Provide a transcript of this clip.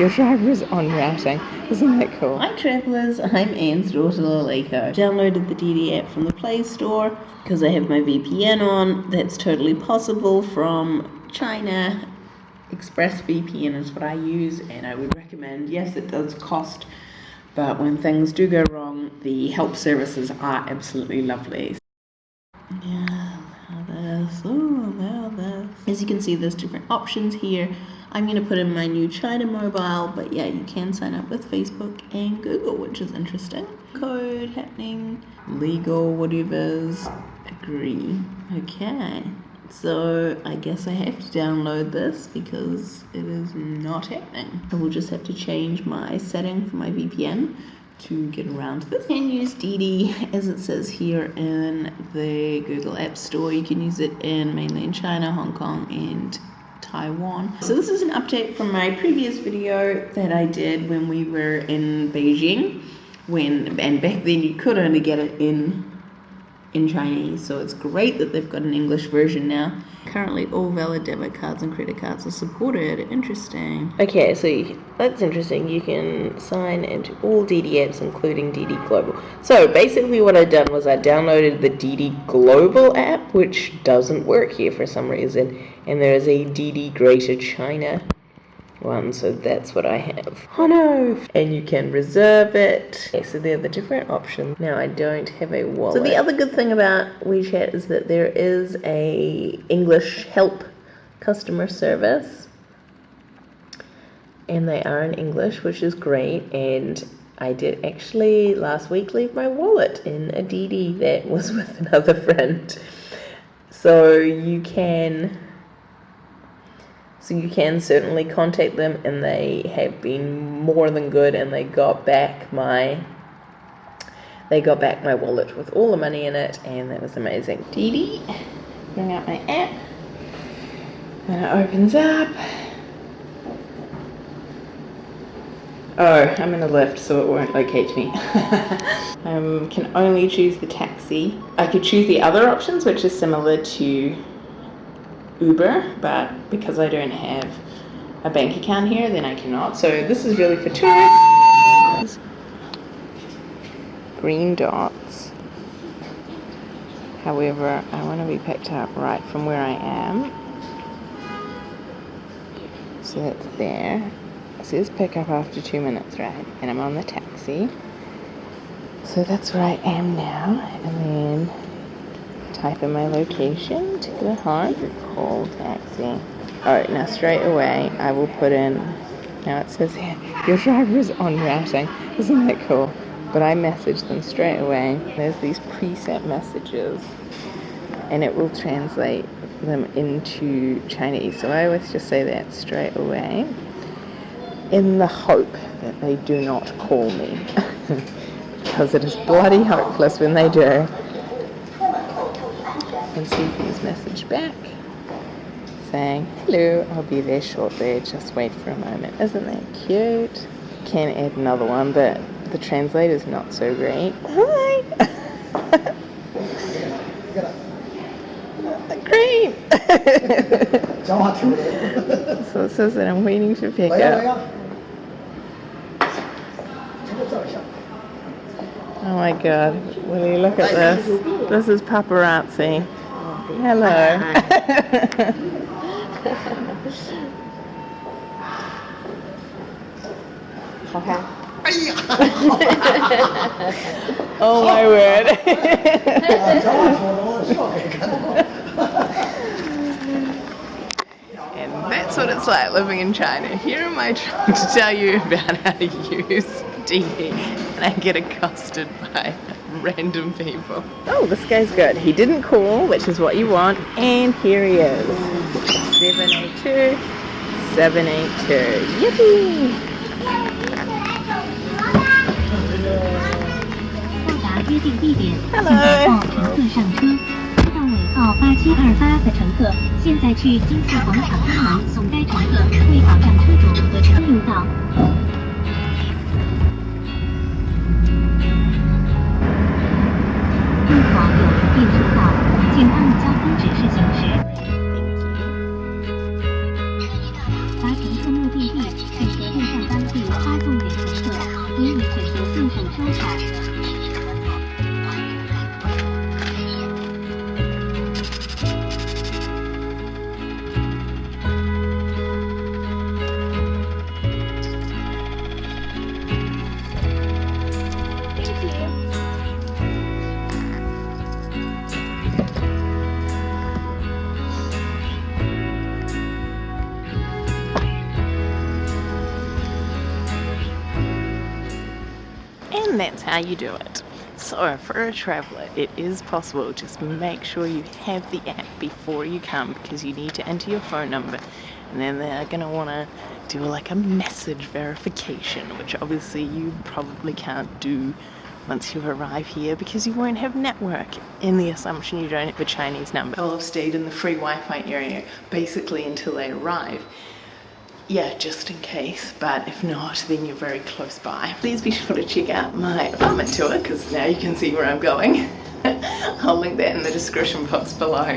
Your is on routing. Isn't that cool? Hi travellers, I'm Anne's daughter Laleko. Downloaded the DiDi app from the Play Store because I have my VPN on. That's totally possible from China. ExpressVPN is what I use and I would recommend. Yes, it does cost, but when things do go wrong, the help services are absolutely lovely. Yeah, this, oh, this. As you can see, there's different options here. I'm going to put in my new China mobile, but yeah, you can sign up with Facebook and Google, which is interesting. Code happening, legal, whatever's, agree. Okay, so I guess I have to download this because it is not happening. I will just have to change my setting for my VPN to get around this. You can use DiDi as it says here in the Google App Store. You can use it in mainland China, Hong Kong, and Taiwan. So this is an update from my previous video that I did when we were in Beijing when and back then you could only get it in in Chinese so it's great that they've got an English version now. Currently all valid debit cards and credit cards are supported. Interesting. Okay so that's interesting. You can sign into all DiDi apps including DiDi Global. So basically what I've done was I downloaded the DiDi Global app which doesn't work here for some reason and there is a DiDi Greater China one, so that's what I have. Oh no! And you can reserve it. Okay, so they're the different options. Now I don't have a wallet. So the other good thing about WeChat is that there is a English help customer service. And they are in English, which is great. And I did actually last week leave my wallet in a DiDi that was with another friend. So you can so you can certainly contact them, and they have been more than good, and they got back my they got back my wallet with all the money in it, and that was amazing. DiDi, bring out my app, and it opens up. Oh, I'm in a lift, so it won't locate me. um, can only choose the taxi. I could choose the other options, which is similar to Uber, but because I don't have a bank account here, then I cannot. So this is really for tourists. Green dots. However, I want to be picked up right from where I am. So that's there. It says pick up after two minutes, right? And I'm on the taxi. So that's where I am now. And then type in my location to go home, call taxi. Alright, now straight away I will put in, now it says here, your driver is on routing. Isn't that cool? But I message them straight away. There's these preset messages and it will translate them into Chinese. So I always just say that straight away in the hope that they do not call me. because it is bloody hopeless when they do and see his message back saying, hello, I'll be there shortly, just wait for a moment. Isn't that cute? Can add another one, but the translator's not so great. Hi! great! so it says that I'm waiting to pick up. Oh my god, Willie, look at this. This is paparazzi. Hello. okay. oh my word. and that's what it's like living in China. Here am I trying to tell you about how to use DiDi and I get accosted by random people. Oh, this guy's good. He didn't call, which is what you want, and here he is. 782, 782. Yippee! Hello. 号八七二八的乘客，现在去金色广场东门送该乘客，为保障车主和车用道。 行驶。That's how you do it. So, for a traveller, it is possible. Just make sure you have the app before you come because you need to enter your phone number, and then they're going to want to do like a message verification, which obviously you probably can't do once you arrive here because you won't have network in the assumption you don't have a Chinese number. They'll have stayed in the free Wi Fi area basically until they arrive yeah, just in case, but if not, then you're very close by. Please be sure to check out my apartment tour because now you can see where I'm going. I'll link that in the description box below.